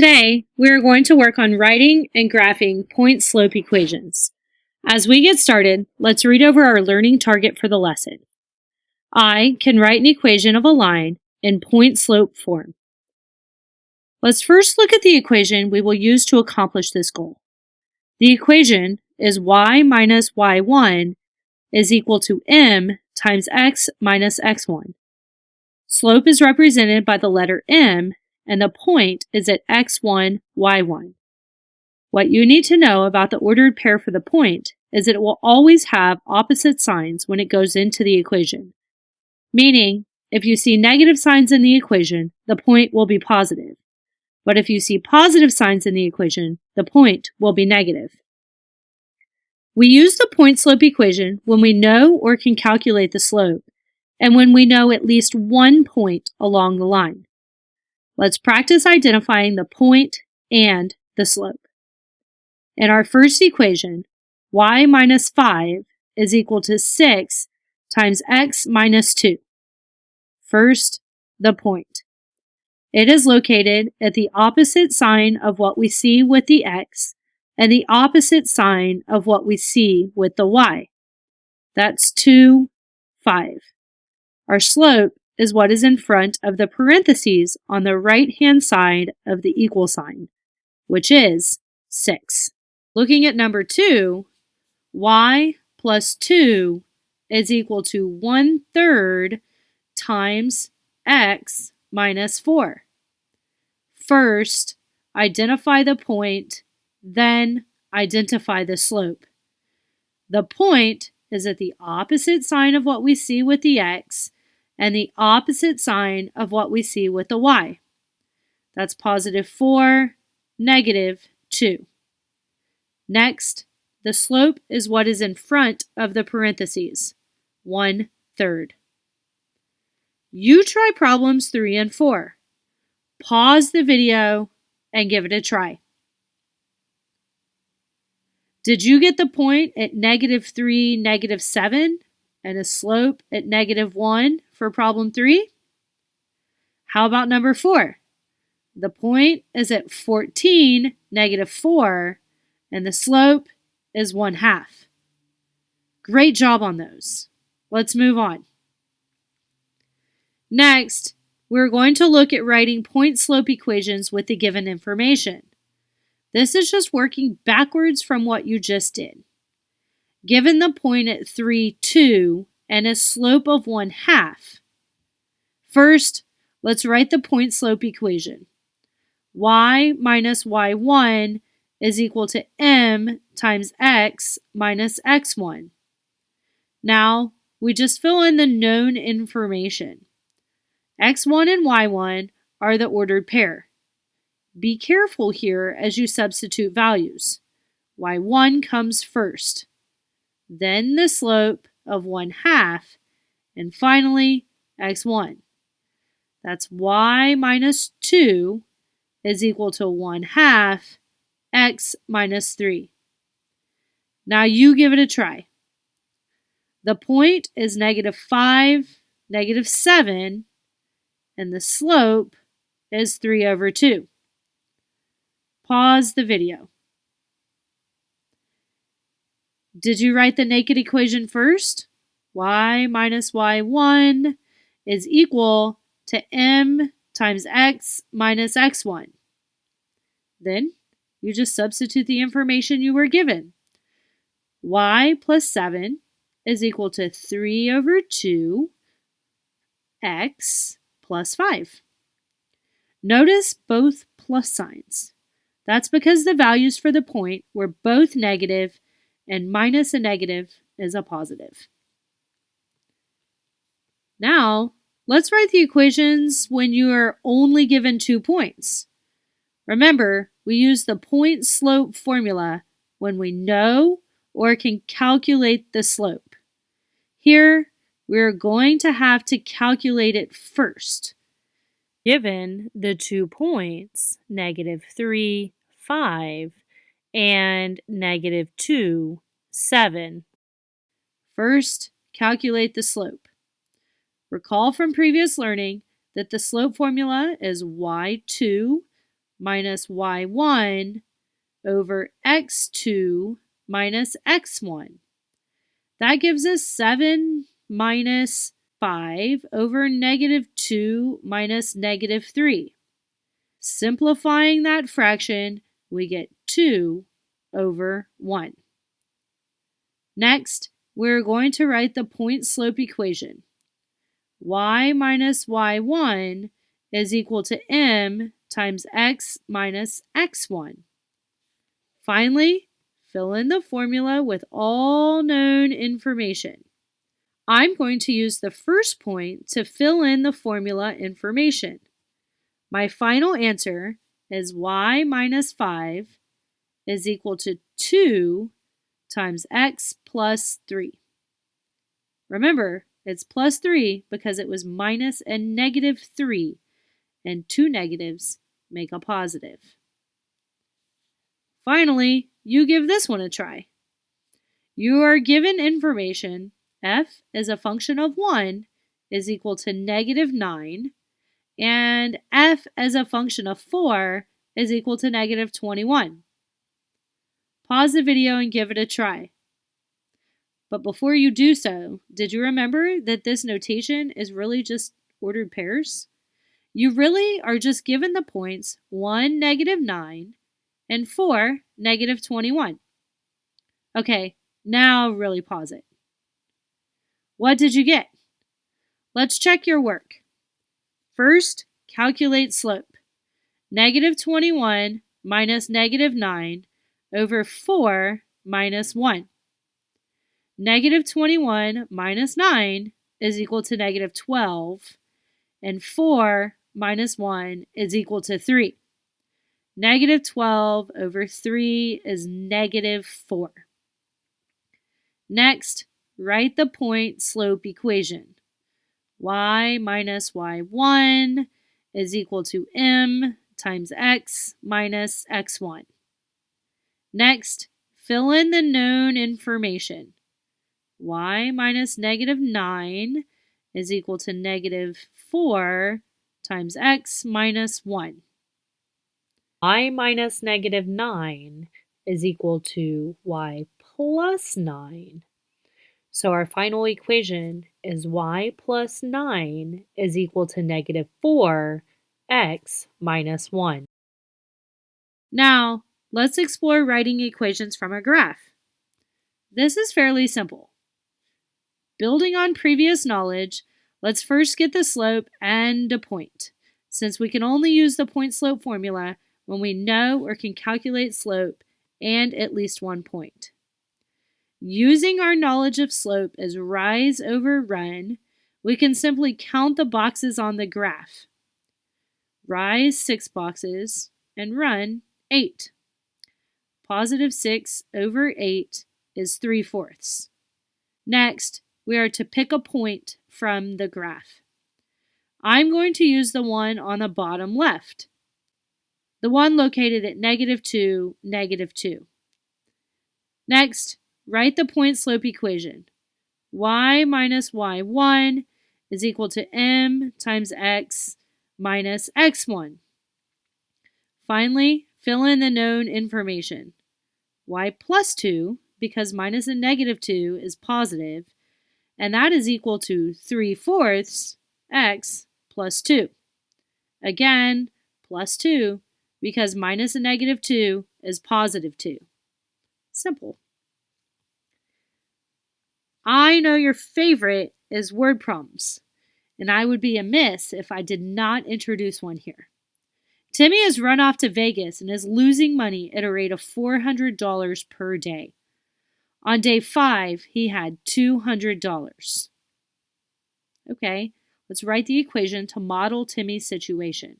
Today, we are going to work on writing and graphing point-slope equations. As we get started, let's read over our learning target for the lesson. I can write an equation of a line in point-slope form. Let's first look at the equation we will use to accomplish this goal. The equation is y minus y1 is equal to m times x minus x1. Slope is represented by the letter m and the point is at x1, y1. What you need to know about the ordered pair for the point is that it will always have opposite signs when it goes into the equation. Meaning, if you see negative signs in the equation, the point will be positive. But if you see positive signs in the equation, the point will be negative. We use the point-slope equation when we know or can calculate the slope, and when we know at least one point along the line. Let's practice identifying the point and the slope. In our first equation, y minus 5 is equal to 6 times x minus 2. First, the point. It is located at the opposite sign of what we see with the x and the opposite sign of what we see with the y. That's 2, 5. Our slope is what is in front of the parentheses on the right-hand side of the equal sign, which is 6. Looking at number 2, y plus 2 is equal to 1 third times x minus 4. First, identify the point, then identify the slope. The point is at the opposite sign of what we see with the x, and the opposite sign of what we see with the y. That's positive 4, negative 2. Next, the slope is what is in front of the parentheses, 1 third. You try problems 3 and 4. Pause the video and give it a try. Did you get the point at negative 3, negative 7? And a slope at negative 1 for problem 3? How about number 4? The point is at 14, negative 4, and the slope is 1 half. Great job on those. Let's move on. Next, we're going to look at writing point-slope equations with the given information. This is just working backwards from what you just did. Given the point at 3, 2, and a slope of 1 half. First, let's write the point slope equation. y minus y1 is equal to m times x minus x1. Now, we just fill in the known information. x1 and y1 are the ordered pair. Be careful here as you substitute values. y1 comes first then the slope of 1 half, and finally x1. That's y minus 2 is equal to 1 half x minus 3. Now you give it a try. The point is negative 5, negative 7, and the slope is 3 over 2. Pause the video. Did you write the naked equation first? y minus y1 is equal to m times x minus x1. Then you just substitute the information you were given. y plus 7 is equal to 3 over 2 x plus 5. Notice both plus signs. That's because the values for the point were both negative and minus a negative is a positive. Now, let's write the equations when you are only given two points. Remember, we use the point slope formula when we know or can calculate the slope. Here, we're going to have to calculate it first. Given the two points, negative 3, 5, and negative 2, 7. First, calculate the slope. Recall from previous learning that the slope formula is y2 minus y1 over x2 minus x1. That gives us 7 minus 5 over negative 2 minus negative 3. Simplifying that fraction, we get 2 over 1. Next, we're going to write the point slope equation. y minus y1 is equal to m times x minus x1. Finally, fill in the formula with all known information. I'm going to use the first point to fill in the formula information. My final answer is y minus 5 is equal to 2 times x plus 3. Remember, it's plus 3 because it was minus a negative 3, and two negatives make a positive. Finally, you give this one a try. You are given information f is a function of 1 is equal to negative 9, and f as a function of 4 is equal to negative 21. Pause the video and give it a try. But before you do so, did you remember that this notation is really just ordered pairs? You really are just given the points 1, negative 9, and 4, negative 21. Okay, now really pause it. What did you get? Let's check your work. First, calculate slope. Negative 21 minus negative 9 over 4 minus 1. Negative 21 minus 9 is equal to negative 12, and 4 minus 1 is equal to 3. Negative 12 over 3 is negative 4. Next, write the point slope equation. Y minus y1 is equal to m times x minus x1. Next, fill in the known information. y minus negative 9 is equal to negative 4 times x minus 1. y minus negative 9 is equal to y plus 9. So our final equation is y plus 9 is equal to negative 4 x minus 1. Now, let's explore writing equations from a graph. This is fairly simple. Building on previous knowledge, let's first get the slope and a point, since we can only use the point slope formula when we know or can calculate slope and at least one point. Using our knowledge of slope as rise over run, we can simply count the boxes on the graph. Rise 6 boxes and run 8. Positive 6 over 8 is 3 fourths. Next, we are to pick a point from the graph. I'm going to use the one on the bottom left, the one located at negative 2, negative 2. Next, Write the point slope equation. y minus y1 is equal to m times x minus x1. Finally, fill in the known information. y plus 2, because minus a negative 2 is positive, and that is equal to 3 fourths x plus 2. Again, plus 2, because minus a negative 2 is positive 2. Simple. I know your favorite is word problems, and I would be amiss if I did not introduce one here. Timmy has run off to Vegas and is losing money at a rate of $400 per day. On day five, he had $200. Okay, let's write the equation to model Timmy's situation.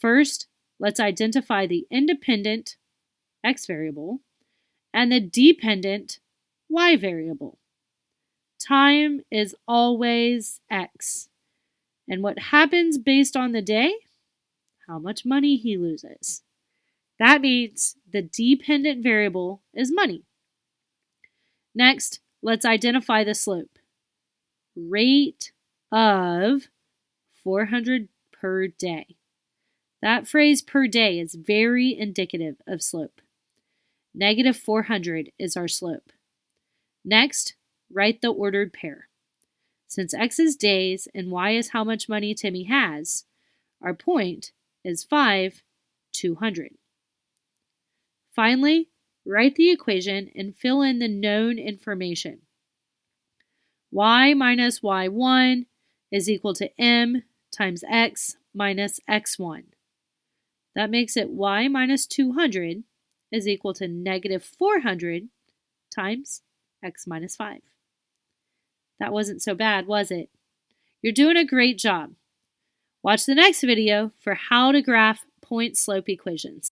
First, let's identify the independent x variable and the dependent y variable. Time is always X. And what happens based on the day? How much money he loses. That means the dependent variable is money. Next, let's identify the slope. Rate of 400 per day. That phrase per day is very indicative of slope. Negative 400 is our slope. Next, write the ordered pair. Since x is days and y is how much money Timmy has, our point is 5, 200. Finally, write the equation and fill in the known information. y minus y1 is equal to m times x minus x1. That makes it y minus 200 is equal to negative 400 times x minus 5. That wasn't so bad, was it? You're doing a great job. Watch the next video for how to graph point-slope equations.